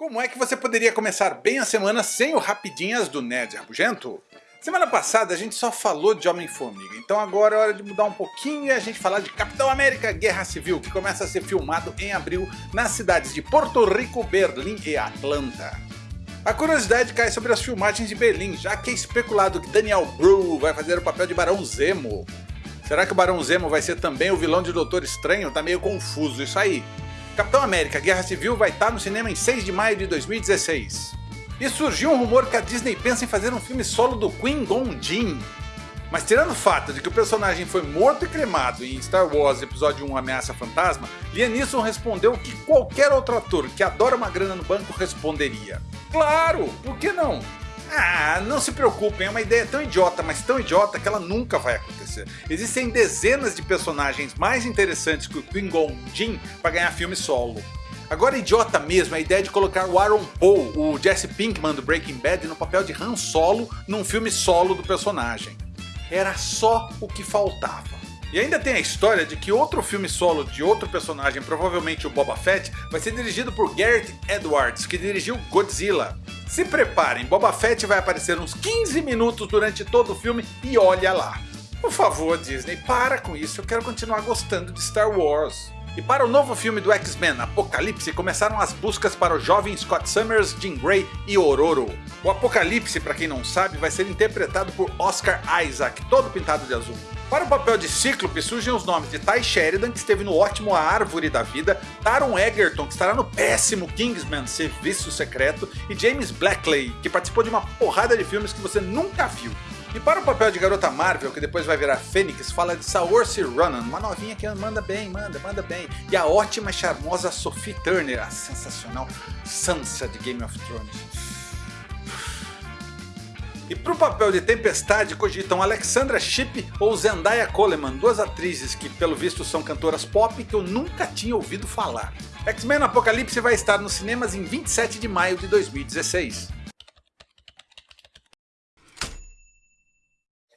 Como é que você poderia começar bem a semana sem o Rapidinhas do Nerd Rabugento? Semana passada a gente só falou de Homem-Formiga, então agora é hora de mudar um pouquinho e a gente falar de Capitão América Guerra Civil, que começa a ser filmado em abril nas cidades de Porto Rico, Berlim e Atlanta. A curiosidade cai sobre as filmagens de Berlim, já que é especulado que Daniel Bru vai fazer o papel de Barão Zemo. Será que o Barão Zemo vai ser também o vilão de Doutor Estranho? Tá meio confuso isso aí. Capitão América Guerra Civil vai estar no cinema em 6 de maio de 2016. E surgiu um rumor que a Disney pensa em fazer um filme solo do Queen Gon Jin. Mas tirando o fato de que o personagem foi morto e cremado em Star Wars Episódio 1 Ameaça Fantasma, Liam Neeson respondeu que qualquer outro ator que adora uma grana no banco responderia. Claro, por que não? Ah, não se preocupem, é uma ideia tão idiota, mas tão idiota que ela nunca vai acontecer. Existem dezenas de personagens mais interessantes que o Qui-Gon Jinn para ganhar filme solo. Agora idiota mesmo é a ideia de colocar o Aaron Paul, o Jesse Pinkman do Breaking Bad, no papel de Han Solo num filme solo do personagem. Era só o que faltava. E ainda tem a história de que outro filme solo de outro personagem, provavelmente o Boba Fett, vai ser dirigido por Gareth Edwards, que dirigiu Godzilla. Se preparem, Boba Fett vai aparecer uns 15 minutos durante todo o filme e olha lá. Por favor Disney, para com isso, eu quero continuar gostando de Star Wars. E para o novo filme do X-Men, Apocalipse, começaram as buscas para o jovem Scott Summers, Jean Grey e Ororo. O Apocalipse, para quem não sabe, vai ser interpretado por Oscar Isaac, todo pintado de azul. Para o papel de Cíclope surgem os nomes de Ty Sheridan, que esteve no ótimo A Árvore da Vida, Taron Egerton, que estará no péssimo Kingsman Serviço Secreto, e James Blackley, que participou de uma porrada de filmes que você nunca viu. E para o papel de garota Marvel, que depois vai virar Fênix, fala de Saoirse Ronan, uma novinha que manda bem, manda, manda bem. E a ótima e charmosa Sophie Turner, a sensacional Sansa de Game of Thrones. E para o papel de Tempestade cogitam Alexandra Shipp ou Zendaya Coleman, duas atrizes que pelo visto são cantoras pop que eu nunca tinha ouvido falar. X-Men Apocalipse vai estar nos cinemas em 27 de maio de 2016.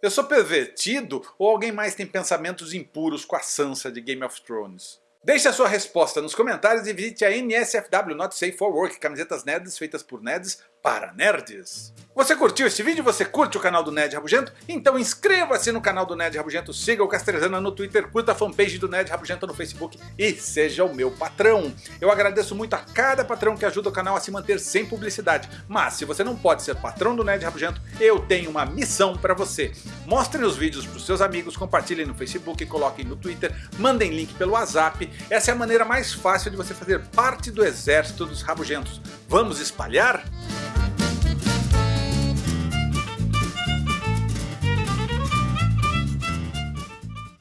Eu sou pervertido ou alguém mais tem pensamentos impuros com a Sansa de Game of Thrones? Deixe a sua resposta nos comentários e visite a NSFW Not Safe for Work, camisetas nerds feitas por nerds para nerds. Você curtiu este vídeo? Você curte o canal do Nerd Rabugento? Então inscreva-se no canal do Nerd Rabugento, siga o Castrezana no Twitter, curta a fanpage do Nerd Rabugento no Facebook e seja o meu patrão. Eu agradeço muito a cada patrão que ajuda o canal a se manter sem publicidade, mas se você não pode ser patrão do Nerd Rabugento, eu tenho uma missão para você. Mostrem os vídeos para os seus amigos, compartilhem no Facebook, coloquem no Twitter, mandem link pelo WhatsApp. Essa é a maneira mais fácil de você fazer parte do exército dos rabugentos. Vamos espalhar?